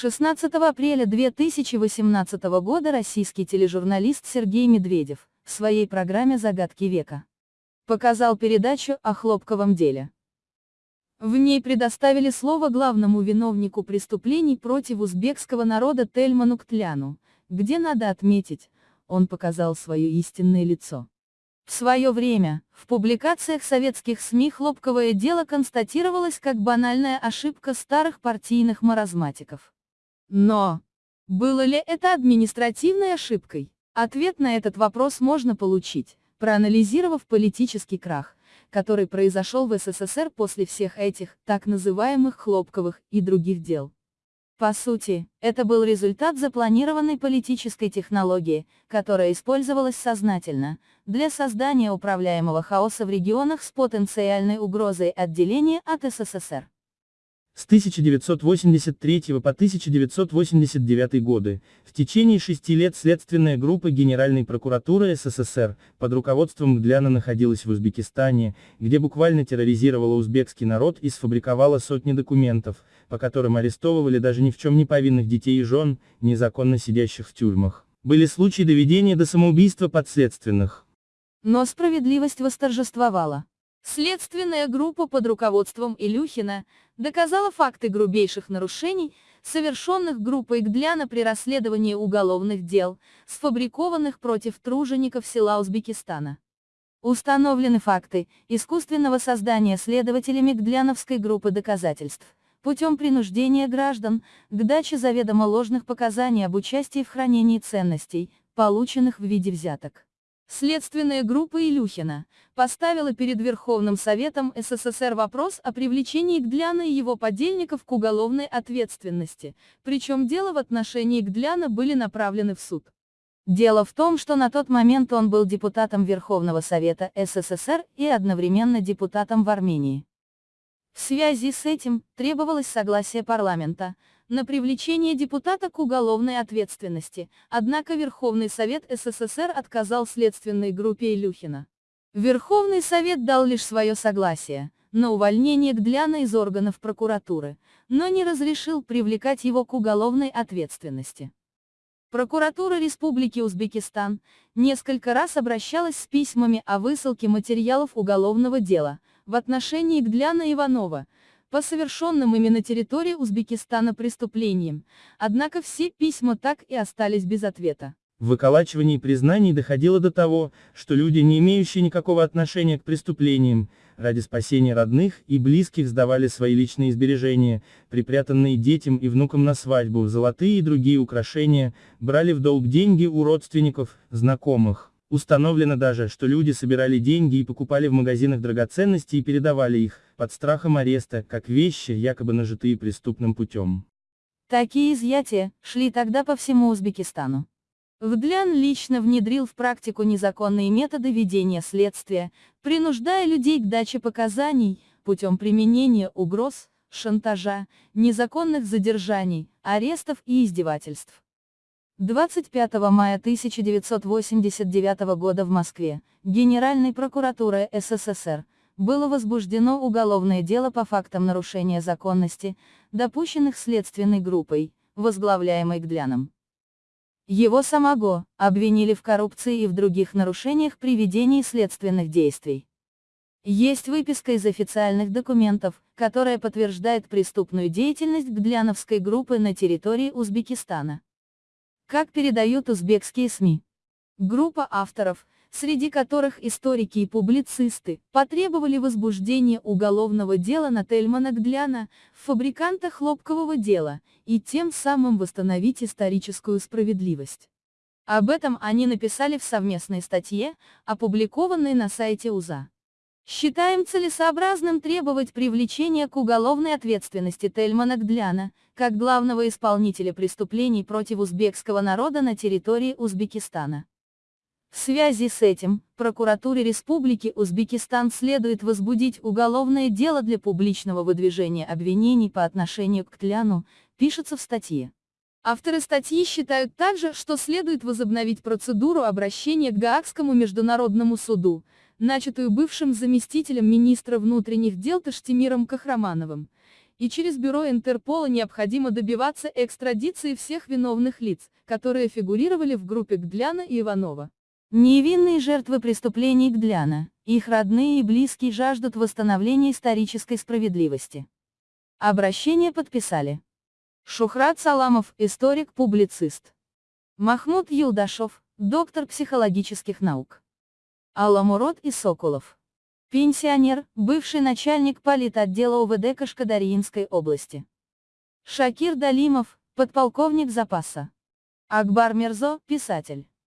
16 апреля 2018 года российский тележурналист Сергей Медведев в своей программе «Загадки века» показал передачу о хлопковом деле. В ней предоставили слово главному виновнику преступлений против узбекского народа Тельману Ктляну, где надо отметить, он показал свое истинное лицо. В свое время, в публикациях советских СМИ хлопковое дело констатировалось как банальная ошибка старых партийных маразматиков. Но, было ли это административной ошибкой? Ответ на этот вопрос можно получить, проанализировав политический крах, который произошел в СССР после всех этих, так называемых хлопковых, и других дел. По сути, это был результат запланированной политической технологии, которая использовалась сознательно, для создания управляемого хаоса в регионах с потенциальной угрозой отделения от СССР. С 1983 по 1989 годы, в течение шести лет следственная группа Генеральной прокуратуры СССР под руководством Гдляна находилась в Узбекистане, где буквально терроризировала узбекский народ и сфабриковала сотни документов, по которым арестовывали даже ни в чем не повинных детей и жен, незаконно сидящих в тюрьмах. Были случаи доведения до самоубийства подследственных. Но справедливость восторжествовала. Следственная группа под руководством Илюхина доказала факты грубейших нарушений, совершенных группой Гдляна при расследовании уголовных дел, сфабрикованных против тружеников села Узбекистана. Установлены факты искусственного создания следователями Гдляновской группы доказательств, путем принуждения граждан к даче заведомо ложных показаний об участии в хранении ценностей, полученных в виде взяток. Следственная группа Илюхина поставила перед Верховным Советом СССР вопрос о привлечении Гдляна и его подельников к уголовной ответственности, причем дело в отношении Гдляна были направлены в суд. Дело в том, что на тот момент он был депутатом Верховного Совета СССР и одновременно депутатом в Армении. В связи с этим, требовалось согласие парламента, на привлечение депутата к уголовной ответственности, однако Верховный Совет СССР отказал следственной группе Илюхина. Верховный Совет дал лишь свое согласие на увольнение Гдляна из органов прокуратуры, но не разрешил привлекать его к уголовной ответственности. Прокуратура Республики Узбекистан несколько раз обращалась с письмами о высылке материалов уголовного дела в отношении Гдляна Иванова, по совершенным ими на территории Узбекистана преступлениям, однако все письма так и остались без ответа. В признаний доходило до того, что люди, не имеющие никакого отношения к преступлениям, ради спасения родных и близких сдавали свои личные сбережения, припрятанные детям и внукам на свадьбу, золотые и другие украшения, брали в долг деньги у родственников, знакомых. Установлено даже, что люди собирали деньги и покупали в магазинах драгоценности и передавали их, под страхом ареста, как вещи, якобы нажитые преступным путем. Такие изъятия шли тогда по всему Узбекистану. Вдлян лично внедрил в практику незаконные методы ведения следствия, принуждая людей к даче показаний, путем применения угроз, шантажа, незаконных задержаний, арестов и издевательств. 25 мая 1989 года в Москве, Генеральной прокуратурой СССР, было возбуждено уголовное дело по фактам нарушения законности, допущенных следственной группой, возглавляемой Гдляном. Его самого обвинили в коррупции и в других нарушениях при ведении следственных действий. Есть выписка из официальных документов, которая подтверждает преступную деятельность Гдляновской группы на территории Узбекистана. Как передают узбекские СМИ. Группа авторов, среди которых историки и публицисты, потребовали возбуждения уголовного дела на Тельмана Гдляна, фабриканта хлопкового дела, и тем самым восстановить историческую справедливость. Об этом они написали в совместной статье, опубликованной на сайте УЗА. Считаем целесообразным требовать привлечения к уголовной ответственности Тельмана Гдляна, как главного исполнителя преступлений против узбекского народа на территории Узбекистана. В связи с этим, прокуратуре Республики Узбекистан следует возбудить уголовное дело для публичного выдвижения обвинений по отношению к Тляну, пишется в статье. Авторы статьи считают также, что следует возобновить процедуру обращения к Гаагскому международному суду, начатую бывшим заместителем министра внутренних дел Таштимиром Кахрамановым, и через бюро Интерпола необходимо добиваться экстрадиции всех виновных лиц, которые фигурировали в группе Гдляна и Иванова. Невинные жертвы преступлений Гдляна, их родные и близкие жаждут восстановления исторической справедливости. Обращение подписали. Шухрат Саламов, историк-публицист. Махмуд Юлдашев, доктор психологических наук. Аламурод и Соколов. Пенсионер, бывший начальник политотдела УВД Кашкадарьинской области. Шакир Далимов, подполковник запаса. Акбар Мирзо, писатель.